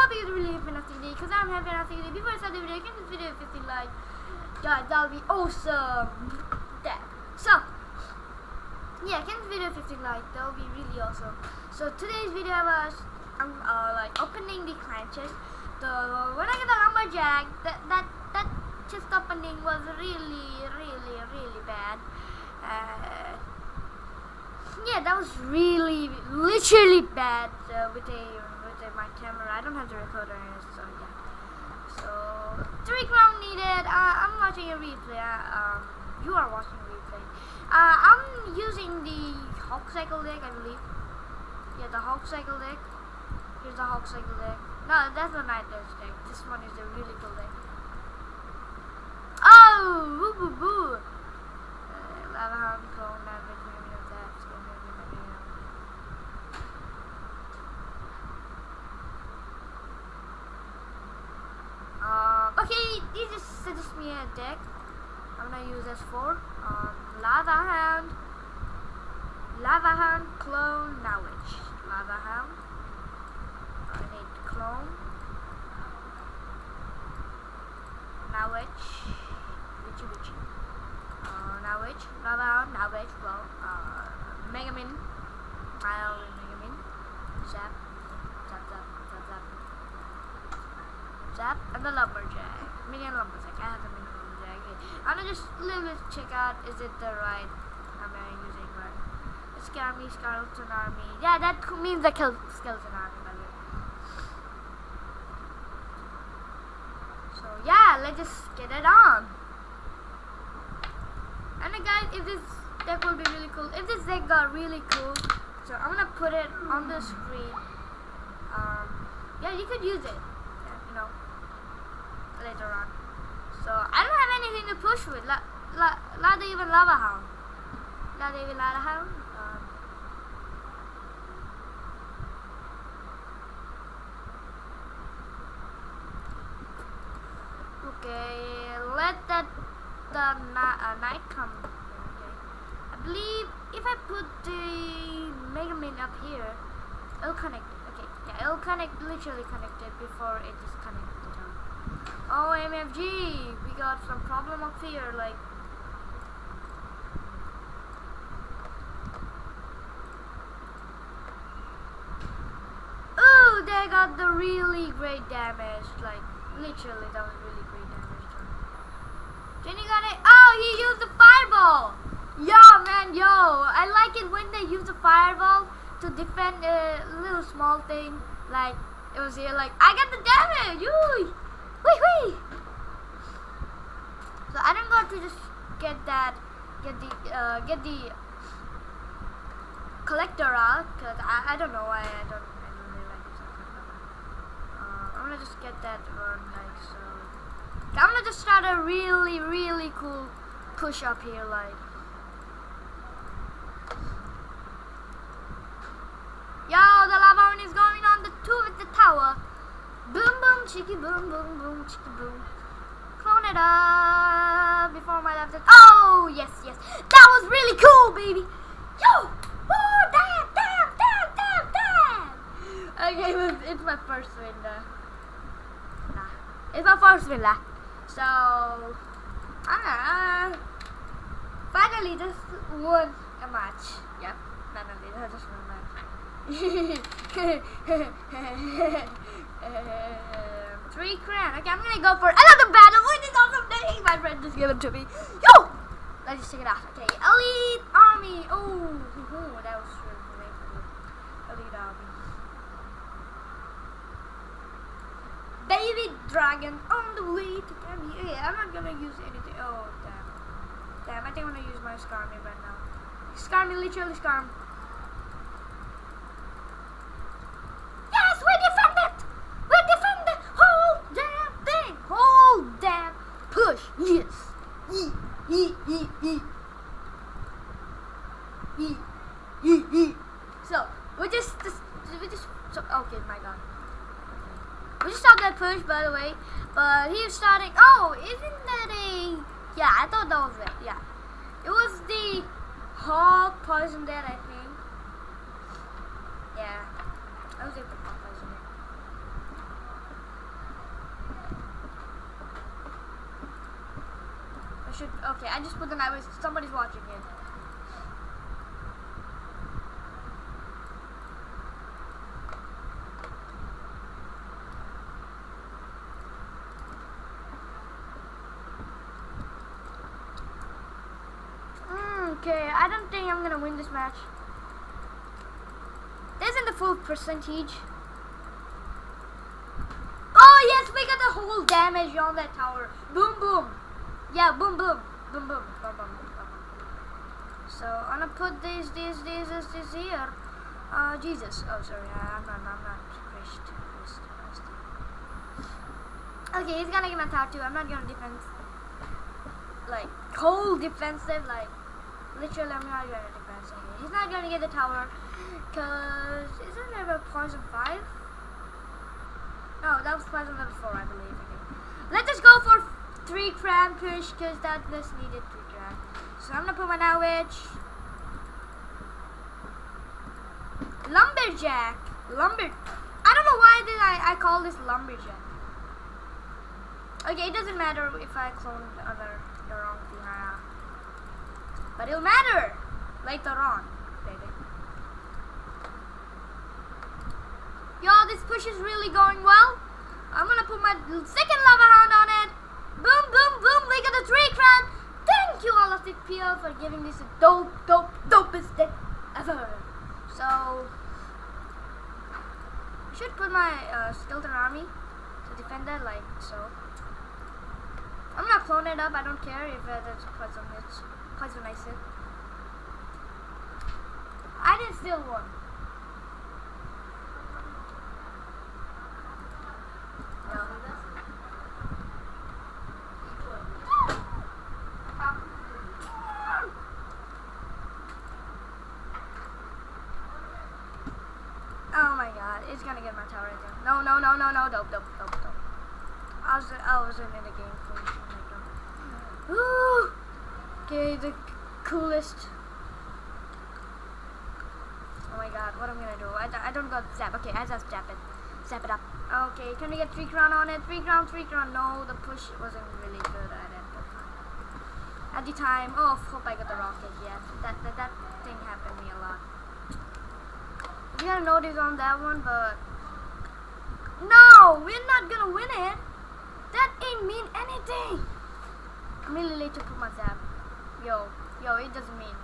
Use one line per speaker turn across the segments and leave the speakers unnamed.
hope you really have fantastic day because I'm having a fantastic day. Before I start the video, give this video 50 likes. Guys, that would be awesome. That. So, yeah, give this video 50 likes. That would be really awesome. So today's video was um, uh, like opening the clan chest. The when I get the lumberjack, that that that chest opening was really, really, really bad. Uh, yeah, that was really, literally bad uh, with a my camera. I don't have the recorder so yeah. So three crown needed. Uh, I'm watching a replay. Uh, um, you are watching a replay. Uh, I'm using the Hog Cycle deck, I believe. Yeah, the Hog Cycle deck. Here's the Hog Cycle deck. No, that's the Night Dash deck. This one is a really cool deck. Oh, boo boo boo. Uh, Lava Hound, Clone, Navage, maybe of that. Skin, maybe, maybe, um, Um, okay, this just deck. I'm gonna use S4. Um, Lava Hound, Lava Hound, Clone, Knowledge. Lava Hound. I need Clone. Knowledge. Witchy Witchy. Uh, Nowitch, Lava Hound, Nowitch, well, uh, Megamin. Mile Megamin. Zap. Zap, zap, zap, zap. Zap, and the lumberjack. Minion lumberjack. I have the minion I'm gonna just little bit check out is it the right am I using right? Scammy skeleton army. Yeah, that means the kill skeleton army by the way. So yeah, let's just get it on. And then guys, if this deck will be really cool, if this deck got really cool, so I'm gonna put it on the screen. Um, yeah, you could use it. You know, later on. So I don't have anything to push with. La, la, not even lava hound. Not even lava hound. Um, okay, let that the uh, night come. Okay. I believe if I put the Mega Man up here, it'll connect. Okay, yeah, it'll connect. Literally connected before it is connected. on. Oh, MFG, got some problem up here. Like, ooh, they got the really great damage. Like, literally, that was really great damage. Jenny got it. Oh, he used the fireball. Yo, man, yo. I like it when they use the fireball to defend a little small thing. Like, it was here, like, I got the damage. Yoo. Wee wee. So I don't got to just get that, get the, uh, get the collector out, cause I, I don't know why I don't, I don't really like this. Uh, I'm gonna just get that one, like so. I'm gonna just start a really, really cool push up here, like. Yo, the lava one is going on the two with the tower. Boom, boom, chicky, boom, boom, boom, chicky, boom. Up before my left. Oh, yes, yes. That was really cool, baby. Yo! Oh, damn, damn, damn, damn, damn. Okay, it's, my first win, uh, Nah. It's my first win, lah. So, ah, finally just won a match. Yep, finally, I just won a match. Three crown. Okay, I'm gonna go for another battle. With this awesome day. My friend just gave it to me. Yo! Let's just check it out. Okay, Elite Army. Oh, that was cool. Elite Army. Baby Dragon on the way to Grammy. Yeah, I'm not gonna use anything. Oh, damn. Damn, I think I'm gonna use my Skarmy right now. Skarmy, literally Skarm. leave. Oh, isn't that a... Yeah, I thought that was it. Yeah. It was the hall poison dead, I think. Yeah. I was able to poison dead. I should... Okay, I just put the night. Somebody's watching it. Okay, I don't think I'm gonna win this match. This isn't the full percentage. Oh yes, we got the whole damage on that tower. Boom boom. Yeah, boom boom. Boom boom. Boom boom. boom, boom. So I'm gonna put this, this, this, this, this here. Uh, Jesus. Oh, sorry. I'm not. I'm not. Christ. Christ. Christ. Okay, he's gonna get my tattoo. I'm not gonna defend. Like whole defensive. Like literally, I'm not gonna defend. Okay, he's not gonna get the tower. Cause isn't there a poison five? No, that was poison level four, I believe. Okay. Let us just go for three cram push, cause that just needed three cram. So I'm gonna put my now witch. Lumberjack. Lumber. I don't know why did I, I call this lumberjack. Okay, it doesn't matter if I clone the other the wrong But it'll matter later on, baby. Yo, this push is really going well. I'm gonna put my second lava hound on it. Boom, boom, boom. We got a three crown. Thank you, all of the PL, for giving this a dope, dope, dopest deck ever. So, I should put my uh, skeleton army to defend that, like so. Clone it up. I don't care if uh, there's poison hits, poison ice it. I didn't steal one. Oh my god, it's gonna get my tower again. No, no, no, no, no, dope, dope, dope, dope. I was, I wasn't in the game for oh my god. Ooh, okay, the coolest. Oh my god, what am I'm gonna do? I, I don't got zap. Okay, I just zap it. Zap it up. Okay, can we get three crown on it? Three crown, three crown. No, the push wasn't really good at it. At the time, oh, hope I got the rocket. Yes, that that, that thing happened to me a lot. We got a notice on that one, but no, we're not gonna win it. That ain't mean anything. I'm really late to put my zap. Yo, yo, it doesn't mean.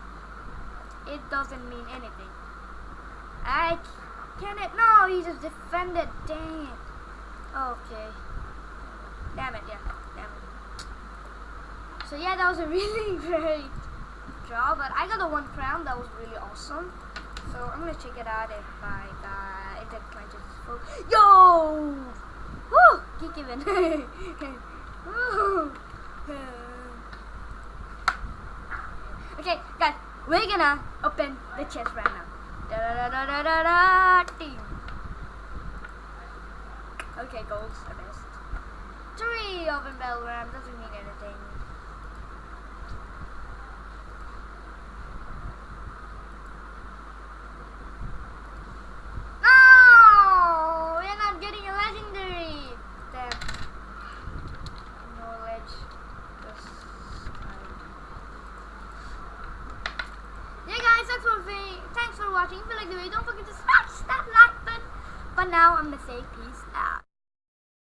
It doesn't mean anything. I can it? No, he just defended. Dang it. Okay. Damn it, yeah. Damn it. So yeah, that was a really great job, but I got the one crown. That was really awesome. So I'm gonna check it out if I got if the client is. Yo! Woo! Geek even. Okay, guys, we're gonna open the chest right now. Da da da da da da ding. Okay, golds are best. Three open bell ram doesn't mean anything. No! We're not getting a legendary! Damn. No ledge. This time. Yeah guys, that's what we thanks for watching. If you like the video, don't forget to smash that like button. But now I'm say peace.